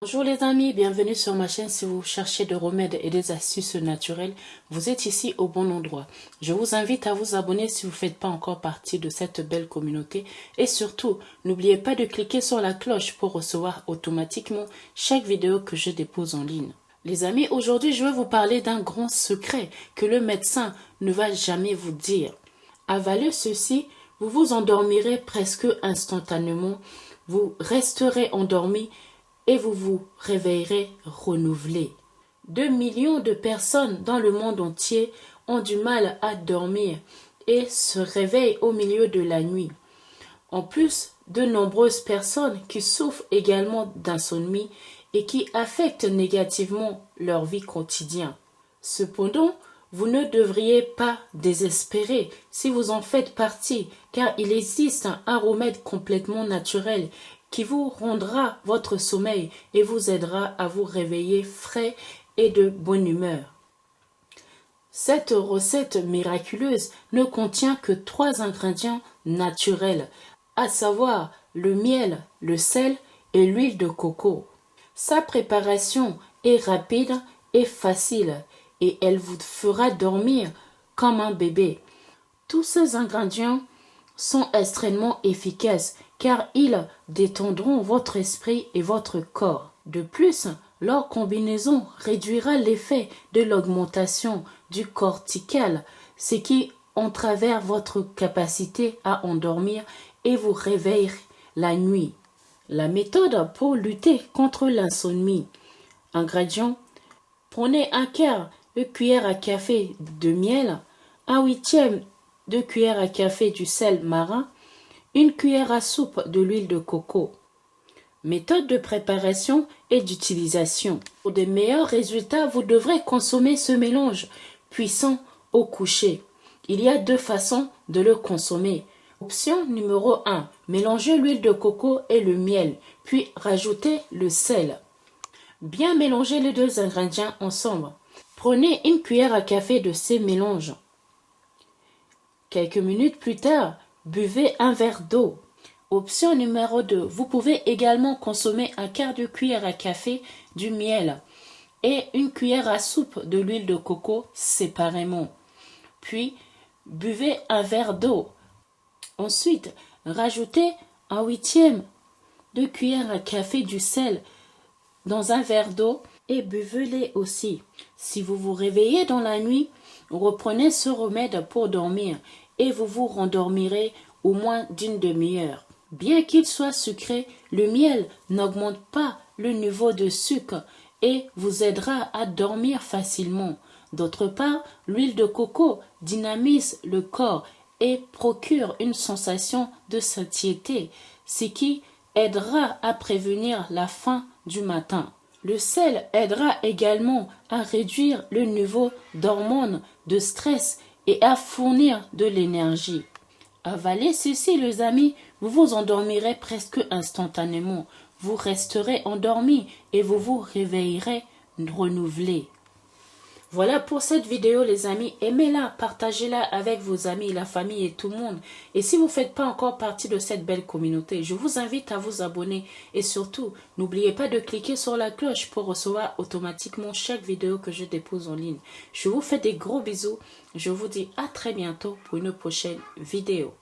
Bonjour les amis, bienvenue sur ma chaîne. Si vous cherchez des remèdes et des astuces naturelles, vous êtes ici au bon endroit. Je vous invite à vous abonner si vous ne faites pas encore partie de cette belle communauté. Et surtout, n'oubliez pas de cliquer sur la cloche pour recevoir automatiquement chaque vidéo que je dépose en ligne. Les amis, aujourd'hui je vais vous parler d'un grand secret que le médecin ne va jamais vous dire. Avalez ceci, vous vous endormirez presque instantanément. Vous resterez endormi et vous vous réveillerez renouvelé. Deux millions de personnes dans le monde entier ont du mal à dormir et se réveillent au milieu de la nuit. En plus, de nombreuses personnes qui souffrent également d'insomnie et qui affectent négativement leur vie quotidienne. Cependant, vous ne devriez pas désespérer si vous en faites partie, car il existe un remède complètement naturel qui vous rendra votre sommeil et vous aidera à vous réveiller frais et de bonne humeur. Cette recette miraculeuse ne contient que trois ingrédients naturels, à savoir le miel, le sel et l'huile de coco. Sa préparation est rapide et facile et elle vous fera dormir comme un bébé. Tous ces ingrédients sont extrêmement efficaces car ils détendront votre esprit et votre corps. De plus, leur combinaison réduira l'effet de l'augmentation du cortical, ce qui entravers votre capacité à endormir et vous réveille la nuit. La méthode pour lutter contre l'insomnie. Ingrédients Prenez un quart de cuillère à café de miel, un huitième de cuillère à café du sel marin, une cuillère à soupe de l'huile de coco. Méthode de préparation et d'utilisation. Pour de meilleurs résultats, vous devrez consommer ce mélange puissant au coucher. Il y a deux façons de le consommer. Option numéro 1. Mélangez l'huile de coco et le miel, puis rajoutez le sel. Bien mélanger les deux ingrédients ensemble. Prenez une cuillère à café de ces mélanges. Quelques minutes plus tard, buvez un verre d'eau. Option numéro 2. Vous pouvez également consommer un quart de cuillère à café du miel et une cuillère à soupe de l'huile de coco séparément. Puis, buvez un verre d'eau. Ensuite, rajoutez un huitième de cuillère à café du sel dans un verre d'eau et buvez-les aussi. Si vous vous réveillez dans la nuit, reprenez ce remède pour dormir et vous vous rendormirez au moins d'une demi-heure. Bien qu'il soit sucré, le miel n'augmente pas le niveau de sucre et vous aidera à dormir facilement. D'autre part, l'huile de coco dynamise le corps et procure une sensation de satiété, ce qui aidera à prévenir la faim du matin. Le sel aidera également à réduire le niveau d'hormones de stress et à fournir de l'énergie. Avalez ceci, les amis, vous vous endormirez presque instantanément. Vous resterez endormi et vous vous réveillerez renouvelé. Voilà pour cette vidéo les amis, aimez-la, partagez-la avec vos amis, la famille et tout le monde. Et si vous ne faites pas encore partie de cette belle communauté, je vous invite à vous abonner et surtout, n'oubliez pas de cliquer sur la cloche pour recevoir automatiquement chaque vidéo que je dépose en ligne. Je vous fais des gros bisous, je vous dis à très bientôt pour une prochaine vidéo.